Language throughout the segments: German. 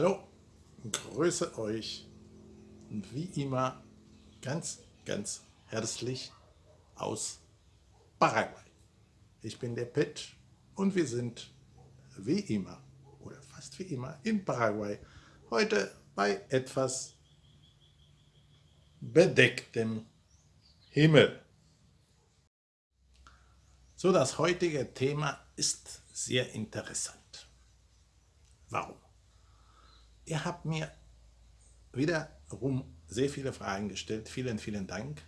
Hallo, grüße euch wie immer ganz, ganz herzlich aus Paraguay. Ich bin der Pet und wir sind wie immer oder fast wie immer in Paraguay. Heute bei etwas bedecktem Himmel. So, das heutige Thema ist sehr interessant. Warum? Ihr habt mir wiederum sehr viele Fragen gestellt. Vielen, vielen Dank.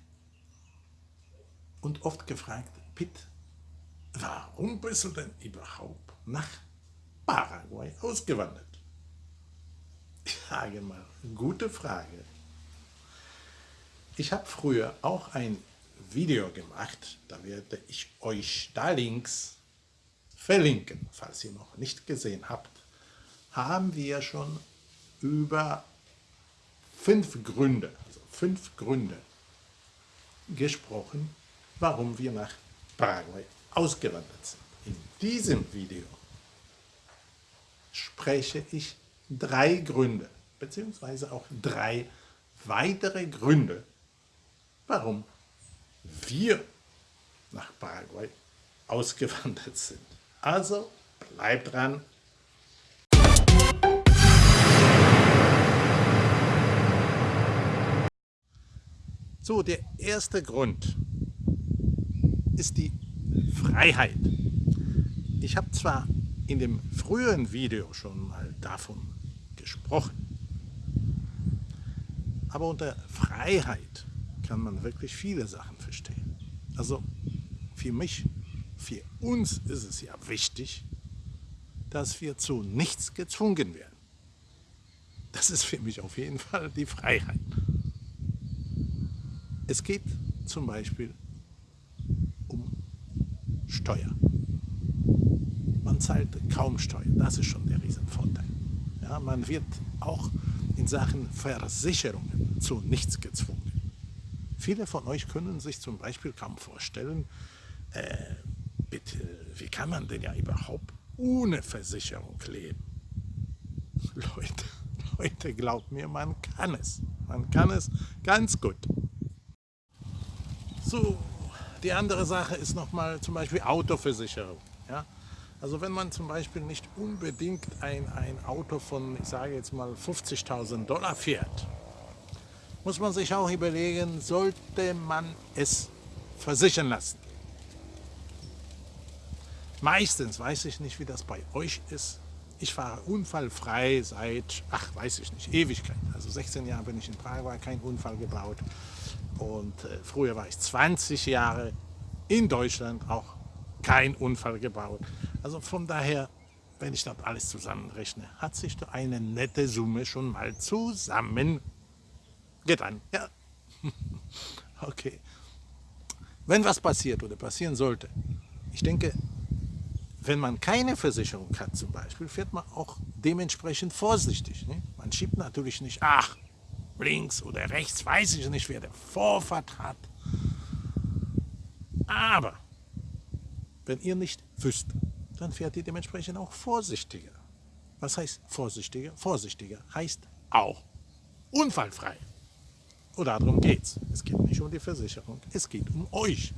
Und oft gefragt, Pitt, warum bist du denn überhaupt nach Paraguay ausgewandert? Ich sage mal, gute Frage. Ich habe früher auch ein Video gemacht, da werde ich euch da links verlinken, falls ihr noch nicht gesehen habt, haben wir schon über fünf Gründe, also fünf Gründe gesprochen, warum wir nach Paraguay ausgewandert sind. In diesem Video spreche ich drei Gründe, beziehungsweise auch drei weitere Gründe, warum wir nach Paraguay ausgewandert sind. Also bleibt dran, So, der erste Grund ist die Freiheit. Ich habe zwar in dem früheren Video schon mal davon gesprochen, aber unter Freiheit kann man wirklich viele Sachen verstehen. Also für mich, für uns ist es ja wichtig, dass wir zu nichts gezwungen werden. Das ist für mich auf jeden Fall die Freiheit. Es geht zum Beispiel um Steuer. Man zahlt kaum Steuern, das ist schon der Riesenvorteil. Ja, man wird auch in Sachen Versicherungen zu nichts gezwungen. Viele von euch können sich zum Beispiel kaum vorstellen, äh, bitte, wie kann man denn ja überhaupt ohne Versicherung leben? Leute, Leute, glaubt mir, man kann es. Man kann es ganz gut. So, die andere Sache ist nochmal zum Beispiel Autoversicherung. Ja? Also wenn man zum Beispiel nicht unbedingt ein, ein Auto von, ich sage jetzt mal 50.000 Dollar fährt, muss man sich auch überlegen, sollte man es versichern lassen. Meistens, weiß ich nicht, wie das bei euch ist, ich fahre unfallfrei seit, ach weiß ich nicht, Ewigkeit. Also 16 Jahre bin ich in Paraguay, kein Unfall gebaut. Und äh, früher war ich 20 Jahre in Deutschland, auch kein Unfall gebaut. Also von daher, wenn ich das alles zusammenrechne, hat sich da eine nette Summe schon mal zusammen getan. Ja. okay. Wenn was passiert oder passieren sollte, ich denke, wenn man keine Versicherung hat zum Beispiel, fährt man auch dementsprechend vorsichtig. Ne? Man schiebt natürlich nicht, ach, links oder rechts, weiß ich nicht, wer der Vorfahrt hat. Aber wenn ihr nicht wüsst, dann fährt ihr dementsprechend auch vorsichtiger. Was heißt vorsichtiger? Vorsichtiger heißt auch unfallfrei. Und darum geht's. Es geht nicht um die Versicherung, es geht um euch.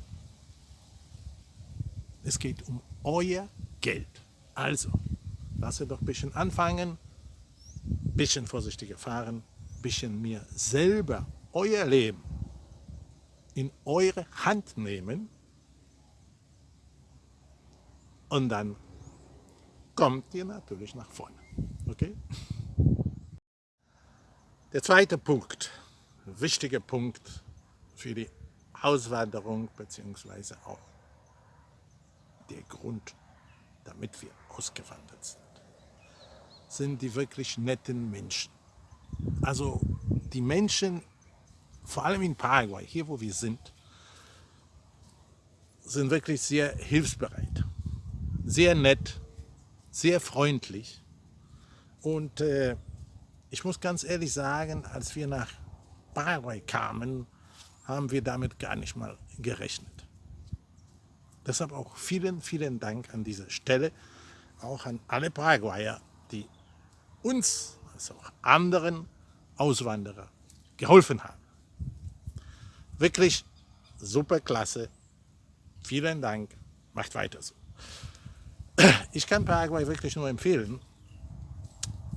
Es geht um euer Geld. Also, lasst ihr doch ein bisschen anfangen, ein bisschen vorsichtiger fahren, bisschen mehr selber euer Leben in eure Hand nehmen und dann kommt ihr natürlich nach vorne. Okay? Der zweite Punkt, wichtiger Punkt für die Auswanderung beziehungsweise auch der Grund, damit wir ausgewandert sind, sind die wirklich netten Menschen. Also die Menschen, vor allem in Paraguay, hier wo wir sind, sind wirklich sehr hilfsbereit, sehr nett, sehr freundlich. Und äh, ich muss ganz ehrlich sagen, als wir nach Paraguay kamen, haben wir damit gar nicht mal gerechnet. Deshalb auch vielen, vielen Dank an dieser Stelle, auch an alle Paraguayer, die uns das auch anderen Auswanderern geholfen habe. Wirklich super klasse. Vielen Dank. Macht weiter so. Ich kann Paraguay wirklich nur empfehlen,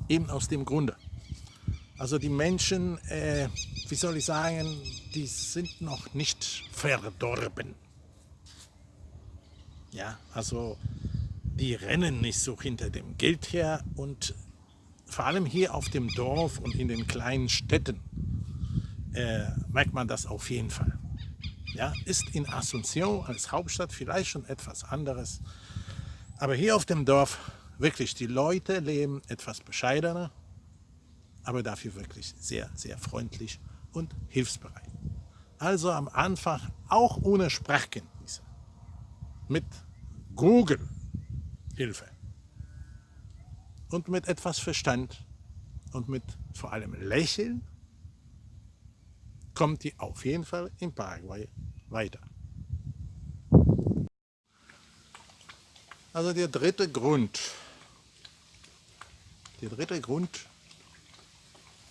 eben aus dem Grunde. Also die Menschen, äh, wie soll ich sagen, die sind noch nicht verdorben. Ja, also die rennen nicht so hinter dem Geld her und vor allem hier auf dem Dorf und in den kleinen Städten äh, merkt man das auf jeden Fall. Ja, ist in Asunción als Hauptstadt vielleicht schon etwas anderes, aber hier auf dem Dorf wirklich, die Leute leben etwas bescheidener, aber dafür wirklich sehr, sehr freundlich und hilfsbereit. Also am Anfang auch ohne Sprachkenntnisse, mit Google Hilfe und mit etwas Verstand und mit vor allem Lächeln kommt die auf jeden Fall in Paraguay weiter. Also der dritte Grund, der dritte Grund,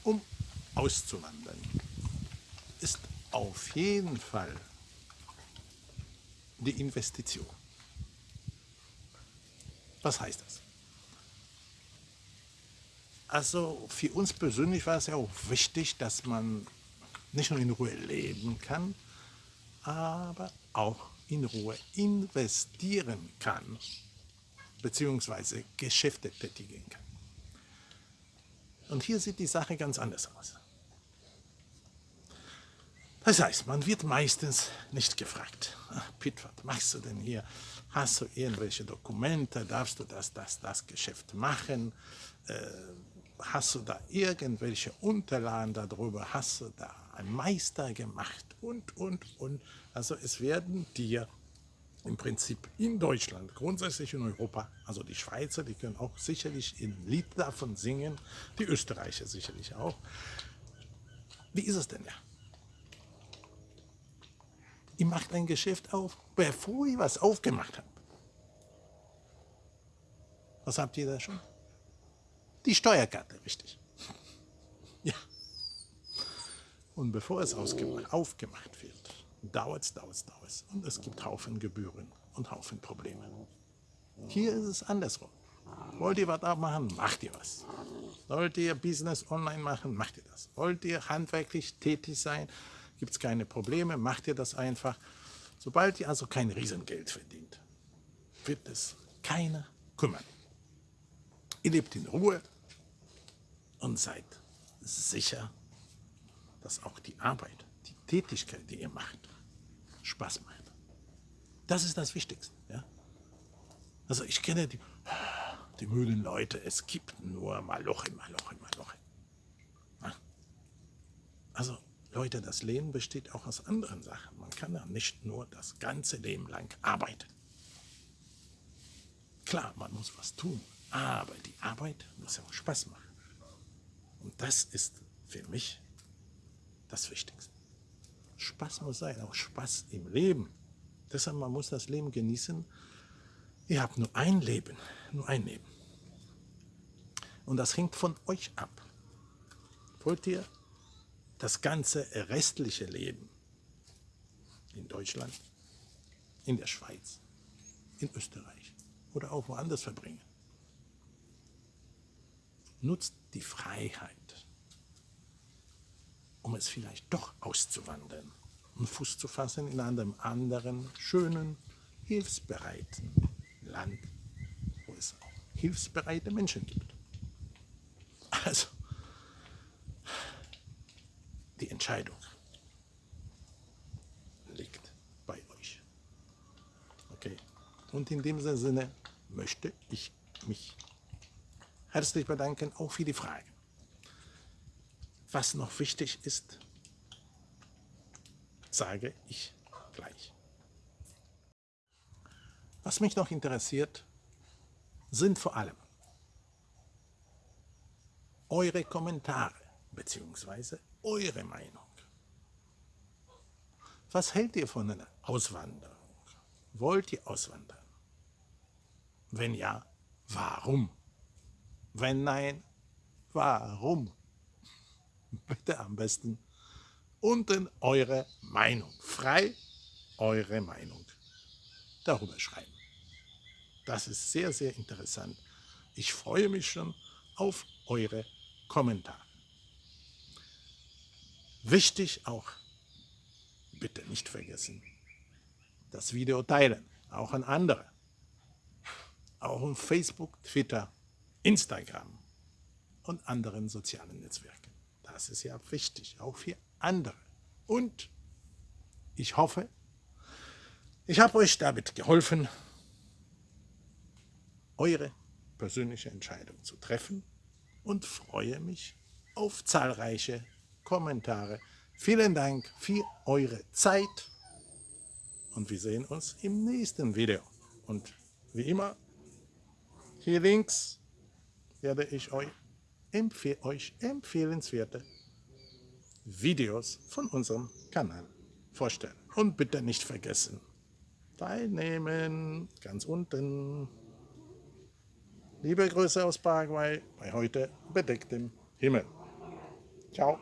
um auszuwandern, ist auf jeden Fall die Investition. Was heißt das? Also für uns persönlich war es ja auch wichtig, dass man nicht nur in Ruhe leben kann, aber auch in Ruhe investieren kann, beziehungsweise Geschäfte tätigen kann. Und hier sieht die Sache ganz anders aus. Das heißt, man wird meistens nicht gefragt, Pitt, was machst du denn hier? Hast du irgendwelche Dokumente? Darfst du das, das, das Geschäft machen? Äh, hast du da irgendwelche Unterlagen darüber? Hast du da einen Meister gemacht? Und, und, und. Also es werden dir im Prinzip in Deutschland, grundsätzlich in Europa, also die Schweizer, die können auch sicherlich ein Lied davon singen, die Österreicher sicherlich auch. Wie ist es denn ja? Ihr macht ein Geschäft auf, bevor ihr was aufgemacht habt. Was habt ihr da schon? Die Steuerkarte, richtig. ja. Und bevor es aufgemacht wird, dauert es, dauert es, dauert es. Und es gibt Haufen Gebühren und Haufen Probleme. Hier ist es andersrum. Wollt ihr was abmachen, macht ihr was. Wollt ihr Business online machen, macht ihr das. Wollt ihr handwerklich tätig sein, gibt es keine Probleme, macht ihr das einfach. Sobald ihr also kein Riesengeld verdient, wird es keiner kümmern. Ihr lebt in Ruhe und seid sicher, dass auch die Arbeit, die Tätigkeit, die ihr macht, Spaß macht. Das ist das Wichtigste. Ja? Also ich kenne die, die müden Leute, es gibt nur Maloche, Maloche, Maloche. Also Leute, das Leben besteht auch aus anderen Sachen. Man kann ja nicht nur das ganze Leben lang arbeiten. Klar, man muss was tun, aber die Arbeit muss ja auch Spaß machen. Und das ist für mich das Wichtigste. Spaß muss sein, auch Spaß im Leben. Deshalb, man muss das Leben genießen. Ihr habt nur ein Leben, nur ein Leben. Und das hängt von euch ab. Wollt ihr das ganze restliche Leben in Deutschland, in der Schweiz, in Österreich oder auch woanders verbringen? Nutzt die Freiheit, um es vielleicht doch auszuwandern und Fuß zu fassen in einem anderen, schönen, hilfsbereiten Land, wo es auch hilfsbereite Menschen gibt. Also, die Entscheidung liegt bei euch. Okay. Und in dem Sinne möchte ich mich herzlich bedanken, auch für die Fragen. Was noch wichtig ist, sage ich gleich. Was mich noch interessiert, sind vor allem eure Kommentare bzw. eure Meinung. Was hält ihr von einer Auswanderung? Wollt ihr auswandern? Wenn ja, warum? Wenn nein, warum. Bitte am besten unten eure Meinung, frei eure Meinung darüber schreiben. Das ist sehr, sehr interessant. Ich freue mich schon auf eure Kommentare. Wichtig auch, bitte nicht vergessen, das Video teilen, auch an andere. Auch auf Facebook, Twitter, Instagram und anderen sozialen Netzwerken. Das ist ja wichtig, auch für andere. Und ich hoffe, ich habe euch damit geholfen, eure persönliche Entscheidung zu treffen und freue mich auf zahlreiche Kommentare. Vielen Dank für eure Zeit und wir sehen uns im nächsten Video. Und wie immer, hier links werde ich euch, empfehl euch empfehlenswerte Videos von unserem Kanal vorstellen. Und bitte nicht vergessen, teilnehmen, ganz unten. Liebe Grüße aus Paraguay bei heute bedecktem Himmel. Ciao.